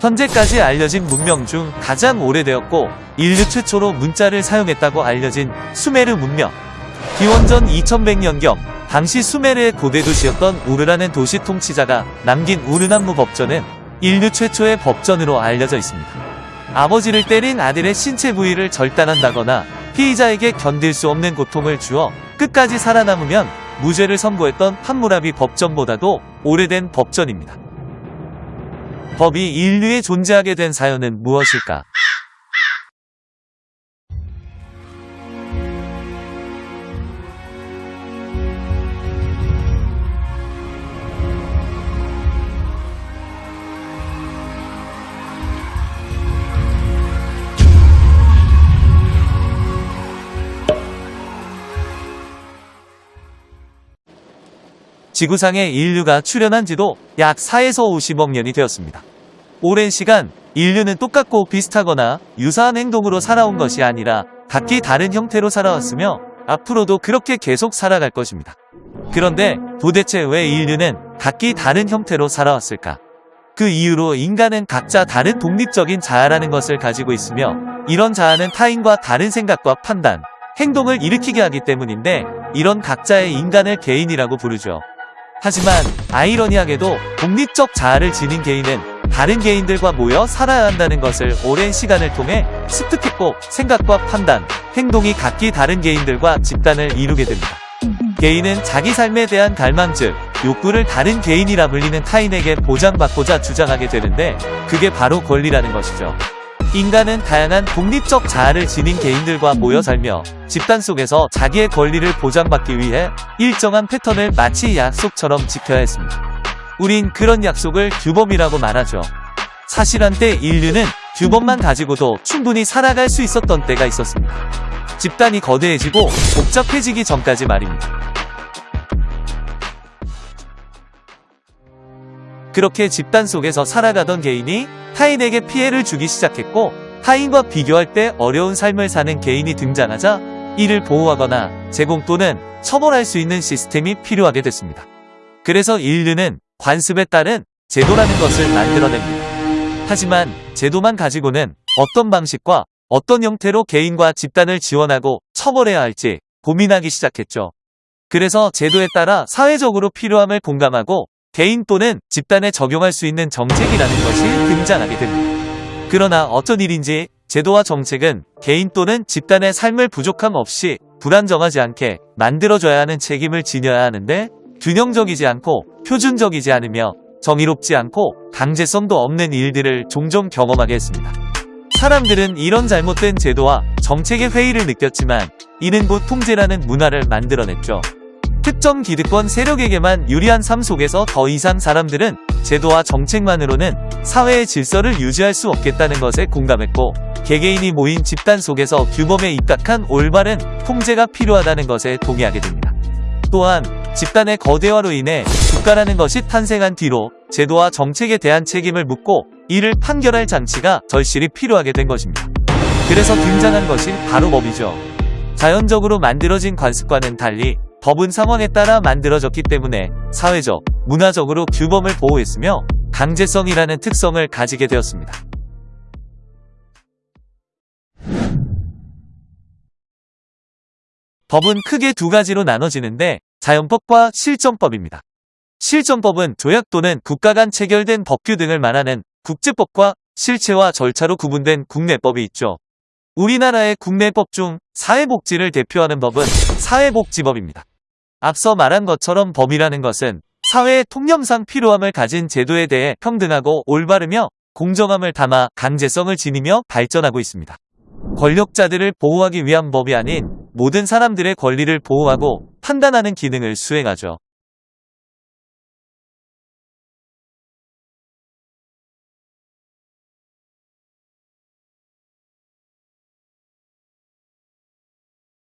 현재까지 알려진 문명 중 가장 오래되었고 인류 최초로 문자를 사용했다고 알려진 수메르 문명. 기원전 2100년경 당시 수메르의 고대 도시였던 우르라는 도시 통치자가 남긴 우르난무 법전은 인류 최초의 법전으로 알려져 있습니다. 아버지를 때린 아들의 신체 부위를 절단한다거나 피의자에게 견딜 수 없는 고통을 주어 끝까지 살아남으면 무죄를 선고했던 함무라비 법전보다도 오래된 법전입니다. 법이 인류에 존재하게 된 사연은 무엇일까? 지구상에 인류가 출현한 지도 약 4에서 50억 년이 되었습니다. 오랜 시간 인류는 똑같고 비슷하거나 유사한 행동으로 살아온 것이 아니라 각기 다른 형태로 살아왔으며 앞으로도 그렇게 계속 살아갈 것입니다. 그런데 도대체 왜 인류는 각기 다른 형태로 살아왔을까? 그 이유로 인간은 각자 다른 독립적인 자아라는 것을 가지고 있으며 이런 자아는 타인과 다른 생각과 판단, 행동을 일으키게 하기 때문인데 이런 각자의 인간을 개인이라고 부르죠. 하지만 아이러니하게도 독립적 자아를 지닌 개인은 다른 개인들과 모여 살아야 한다는 것을 오랜 시간을 통해 습득했고 생각과 판단, 행동이 각기 다른 개인들과 집단을 이루게 됩니다. 개인은 자기 삶에 대한 갈망 즉 욕구를 다른 개인이라 불리는 타인에게 보장받고자 주장하게 되는데 그게 바로 권리라는 것이죠. 인간은 다양한 독립적 자아를 지닌 개인들과 모여 살며 집단 속에서 자기의 권리를 보장받기 위해 일정한 패턴을 마치 약속처럼 지켜야 했습니다. 우린 그런 약속을 규범이라고 말하죠. 사실 한때 인류는 규범만 가지고도 충분히 살아갈 수 있었던 때가 있었습니다. 집단이 거대해지고 복잡해지기 전까지 말입니다. 그렇게 집단 속에서 살아가던 개인이 타인에게 피해를 주기 시작했고 타인과 비교할 때 어려운 삶을 사는 개인이 등장하자 이를 보호하거나 제공 또는 처벌할 수 있는 시스템이 필요하게 됐습니다. 그래서 인류는 관습에 따른 제도라는 것을 만들어냅니다. 하지만 제도만 가지고는 어떤 방식과 어떤 형태로 개인과 집단을 지원하고 처벌해야 할지 고민하기 시작했죠. 그래서 제도에 따라 사회적으로 필요함을 공감하고 개인 또는 집단에 적용할 수 있는 정책이라는 것이 등장하게 됩니다. 그러나 어쩐 일인지 제도와 정책은 개인 또는 집단의 삶을 부족함 없이 불안정하지 않게 만들어줘야 하는 책임을 지녀야 하는데 균형적이지 않고 표준적이지 않으며 정의롭지 않고 강제성도 없는 일들을 종종 경험하게 했습니다. 사람들은 이런 잘못된 제도와 정책의 회의를 느꼈지만 이는 곧 통제라는 문화를 만들어냈죠. 특정 기득권 세력에게만 유리한 삶 속에서 더 이상 사람들은 제도와 정책만으로는 사회의 질서를 유지할 수 없겠다는 것에 공감했고 개개인이 모인 집단 속에서 규범에 입각한 올바른 통제가 필요하다는 것에 동의하게 됩니다. 또한 집단의 거대화로 인해 국가라는 것이 탄생한 뒤로 제도와 정책에 대한 책임을 묻고 이를 판결할 장치가 절실히 필요하게 된 것입니다. 그래서 등장한 것이 바로 법이죠. 자연적으로 만들어진 관습과는 달리 법은 상황에 따라 만들어졌기 때문에 사회적, 문화적으로 규범을 보호했으며 강제성이라는 특성을 가지게 되었습니다. 법은 크게 두 가지로 나눠지는데 자연법과 실정법입니다. 실정법은 조약 또는 국가 간 체결된 법규 등을 말하는 국제법과 실체와 절차로 구분된 국내법이 있죠. 우리나라의 국내법 중 사회복지를 대표하는 법은 사회복지법입니다. 앞서 말한 것처럼 법이라는 것은 사회의 통념상 필요함을 가진 제도에 대해 평등하고 올바르며 공정함을 담아 강제성을 지니며 발전하고 있습니다. 권력자들을 보호하기 위한 법이 아닌 모든 사람들의 권리를 보호하고 판단하는 기능을 수행하죠.